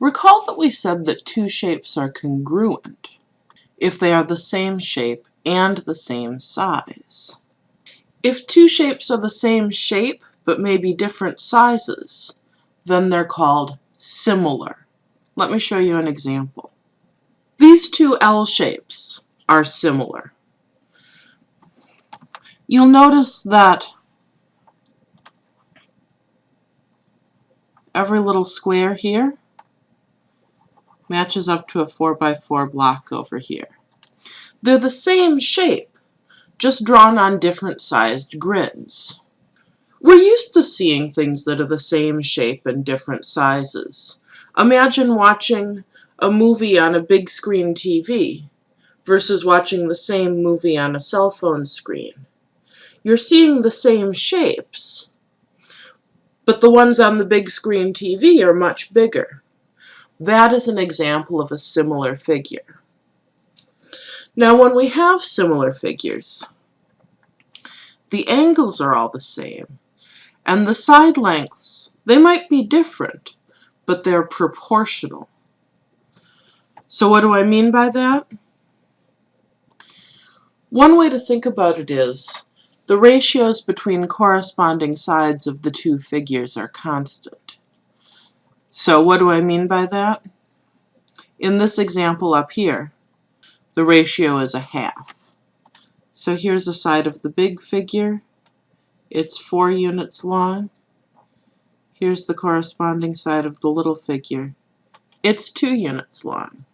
Recall that we said that two shapes are congruent if they are the same shape and the same size. If two shapes are the same shape but may be different sizes, then they're called similar. Let me show you an example. These two L shapes are similar. You'll notice that every little square here matches up to a 4x4 block over here. They're the same shape, just drawn on different sized grids. We're used to seeing things that are the same shape and different sizes. Imagine watching a movie on a big screen TV versus watching the same movie on a cell phone screen. You're seeing the same shapes, but the ones on the big screen TV are much bigger. That is an example of a similar figure. Now when we have similar figures, the angles are all the same, and the side lengths, they might be different, but they're proportional. So what do I mean by that? One way to think about it is the ratios between corresponding sides of the two figures are constant. So what do I mean by that? In this example up here, the ratio is a half. So here's a side of the big figure. It's four units long. Here's the corresponding side of the little figure. It's two units long.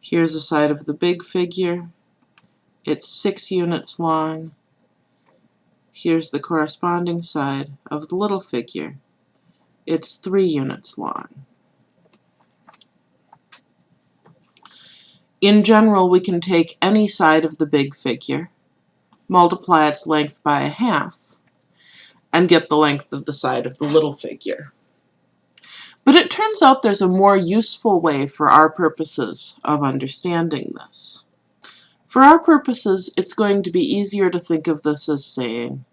Here's a side of the big figure. It's six units long. Here's the corresponding side of the little figure. It's three units long. In general, we can take any side of the big figure, multiply its length by a half, and get the length of the side of the little figure. But it turns out there's a more useful way for our purposes of understanding this. For our purposes, it's going to be easier to think of this as saying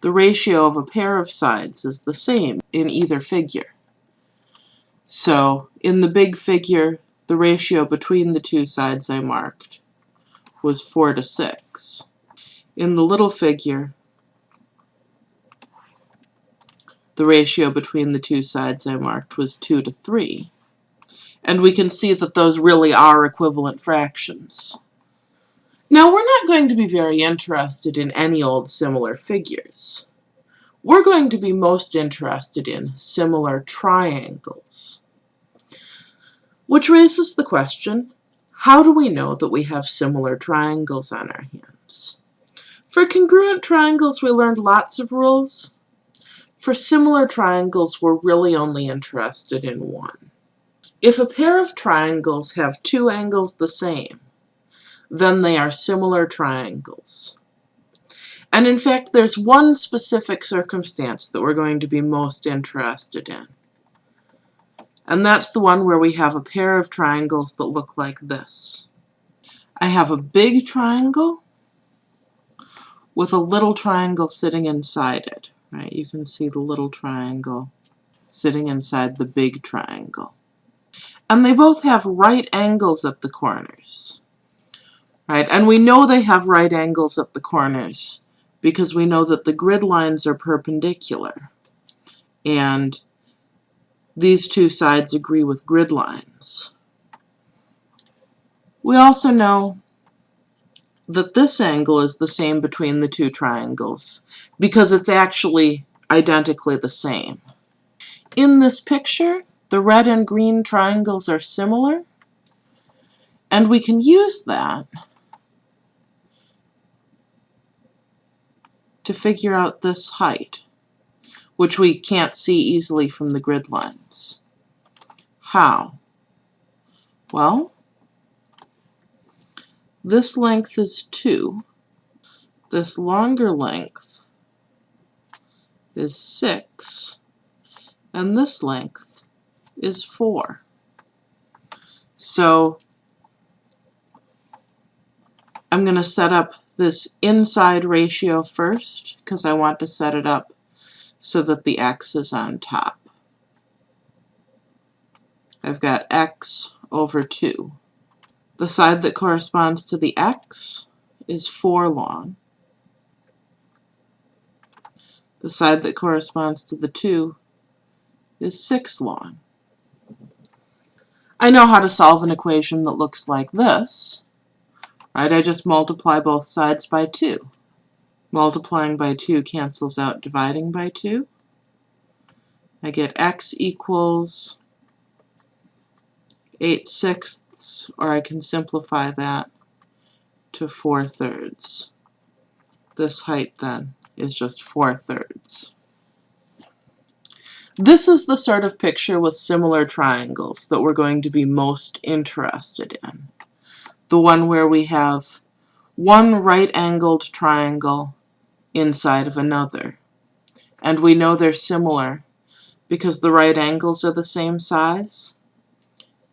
the ratio of a pair of sides is the same in either figure. So in the big figure, the ratio between the two sides I marked was 4 to 6. In the little figure, the ratio between the two sides I marked was 2 to 3. And we can see that those really are equivalent fractions. Now, we're not going to be very interested in any old similar figures. We're going to be most interested in similar triangles. Which raises the question, how do we know that we have similar triangles on our hands? For congruent triangles, we learned lots of rules. For similar triangles, we're really only interested in one. If a pair of triangles have two angles the same, then they are similar triangles. And in fact, there's one specific circumstance that we're going to be most interested in. And that's the one where we have a pair of triangles that look like this. I have a big triangle with a little triangle sitting inside it. Right? You can see the little triangle sitting inside the big triangle. And they both have right angles at the corners right? And we know they have right angles at the corners because we know that the grid lines are perpendicular. And these two sides agree with grid lines. We also know that this angle is the same between the two triangles because it's actually identically the same. In this picture, the red and green triangles are similar, and we can use that to figure out this height, which we can't see easily from the grid lines. How? Well, this length is 2. This longer length is 6. And this length is 4. So I'm going to set up this inside ratio first because I want to set it up so that the x is on top. I've got x over 2. The side that corresponds to the x is 4 long. The side that corresponds to the 2 is 6 long. I know how to solve an equation that looks like this. Right, I just multiply both sides by 2. Multiplying by 2 cancels out dividing by 2. I get x equals 8 sixths, or I can simplify that to 4 thirds. This height then is just 4 thirds. This is the sort of picture with similar triangles that we're going to be most interested in. The one where we have one right-angled triangle inside of another. And we know they're similar because the right angles are the same size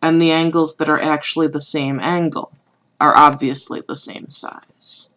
and the angles that are actually the same angle are obviously the same size.